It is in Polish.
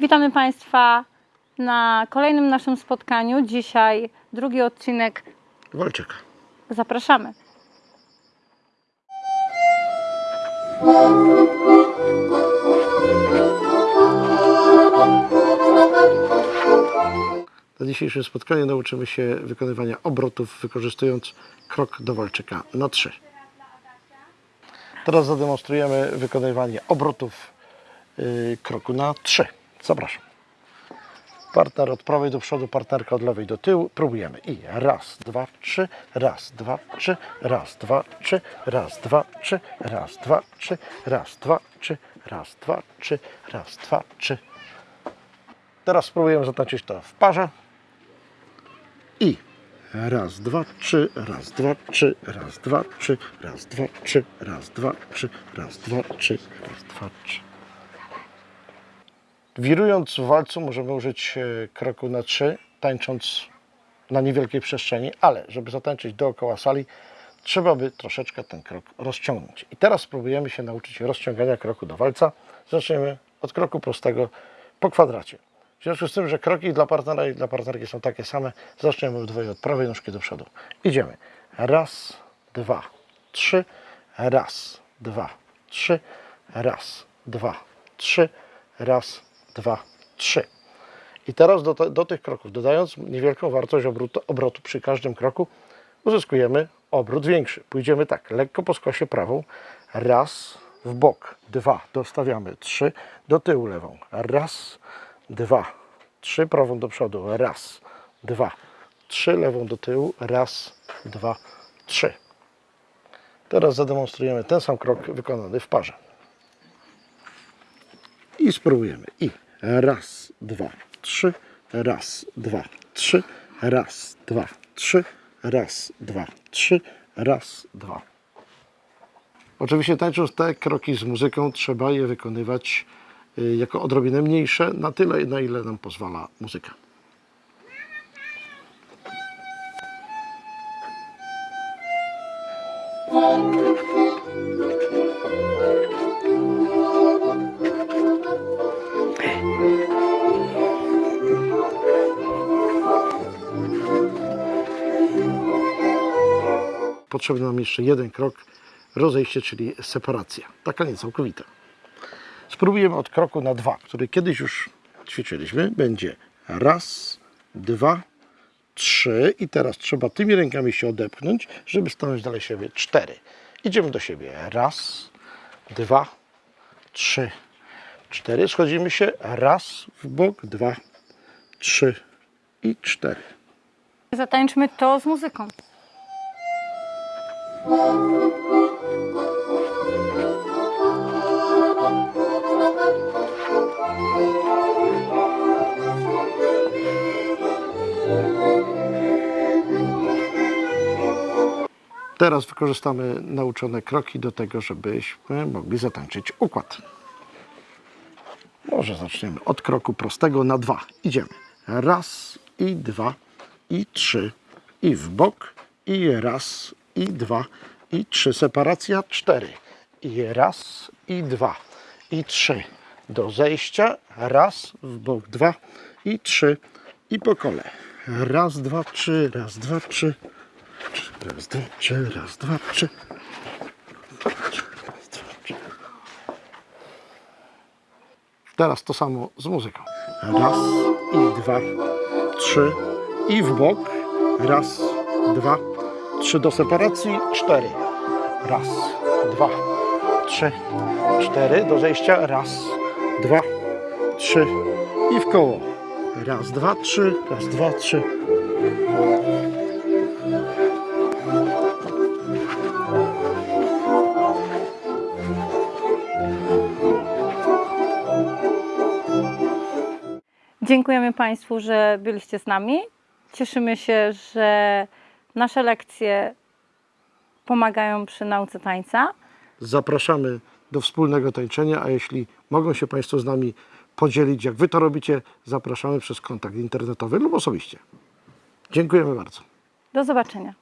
Witamy Państwa na kolejnym naszym spotkaniu. Dzisiaj drugi odcinek. Walczyka. Zapraszamy. Na dzisiejszym spotkaniu nauczymy się wykonywania obrotów wykorzystując krok do walczyka na 3. Teraz zademonstrujemy wykonywanie obrotów yy, kroku na 3. Zapraszam. Partner od prawej do przodu, partnerka od lewej do tyłu. Próbujemy. I raz, dwa, trzy, raz, dwa, trzy, raz, dwa, trzy, raz, dwa, trzy, raz, dwa, trzy, raz, dwa, trzy, raz, dwa, trzy, raz, dwa, trzy. Teraz spróbujemy zatańczyć to w parze. I raz, dwa, trzy, raz, dwa, trzy, raz, dwa, trzy, raz, dwa, trzy, raz, dwa, trzy, raz, dwa, trzy, raz, dwa, trzy. Wirując w walcu możemy użyć e, kroku na trzy, tańcząc na niewielkiej przestrzeni, ale żeby zatańczyć dookoła sali, trzeba by troszeczkę ten krok rozciągnąć. I teraz spróbujemy się nauczyć rozciągania kroku do walca. Zaczniemy od kroku prostego po kwadracie. W związku z tym, że kroki dla partnera i dla partnerki są takie same, zaczniemy obydwoje od prawej nóżki do przodu. Idziemy. Raz, dwa, trzy, raz, dwa, trzy, raz, dwa, trzy, raz, dwa, trzy. I teraz do, do tych kroków, dodając niewielką wartość obrotu, obrotu przy każdym kroku, uzyskujemy obrót większy. Pójdziemy tak, lekko po skosie prawą, raz, w bok, dwa, dostawiamy, trzy, do tyłu lewą, raz, dwa, trzy, prawą do przodu, raz, dwa, trzy, lewą do tyłu, raz, dwa, trzy. Teraz zademonstrujemy ten sam krok wykonany w parze. I spróbujemy. I raz, dwa, trzy, raz, dwa, trzy, raz, dwa, trzy, raz, dwa, trzy, raz, dwa. Oczywiście tańcząc te kroki z muzyką trzeba je wykonywać y, jako odrobinę mniejsze, na tyle na ile nam pozwala muzyka. Potrzebny nam jeszcze jeden krok, rozejście, czyli separacja. Taka nie całkowita. Spróbujemy od kroku na dwa, który kiedyś już ćwiczyliśmy. Będzie raz, dwa, trzy i teraz trzeba tymi rękami się odepchnąć, żeby stanąć dalej siebie. Cztery. Idziemy do siebie. Raz, dwa, trzy, cztery. Schodzimy się. Raz w bok, dwa, trzy i cztery. Zatańczmy to z muzyką. Teraz wykorzystamy nauczone kroki do tego, żebyśmy mogli zatańczyć układ. Może zaczniemy od kroku prostego na dwa. Idziemy. Raz i dwa i trzy i w bok i raz i dwa i trzy. Separacja cztery i raz i dwa i trzy. Do zejścia raz w bok dwa i trzy i po kole. Raz, dwa, trzy, raz, dwa, trzy. Raz, dwa, trzy, raz, dwa, trzy. Teraz to samo z muzyką. Raz i dwa, trzy i w bok. Raz, dwa, trzy do separacji, cztery. Raz, dwa, trzy, cztery do zejścia. Raz, dwa, trzy i w koło. Raz, dwa, trzy, raz, dwa, trzy. Dziękujemy Państwu, że byliście z nami. Cieszymy się, że nasze lekcje pomagają przy nauce tańca. Zapraszamy do wspólnego tańczenia, a jeśli mogą się Państwo z nami podzielić, jak Wy to robicie, zapraszamy przez kontakt internetowy lub osobiście. Dziękujemy bardzo. Do zobaczenia.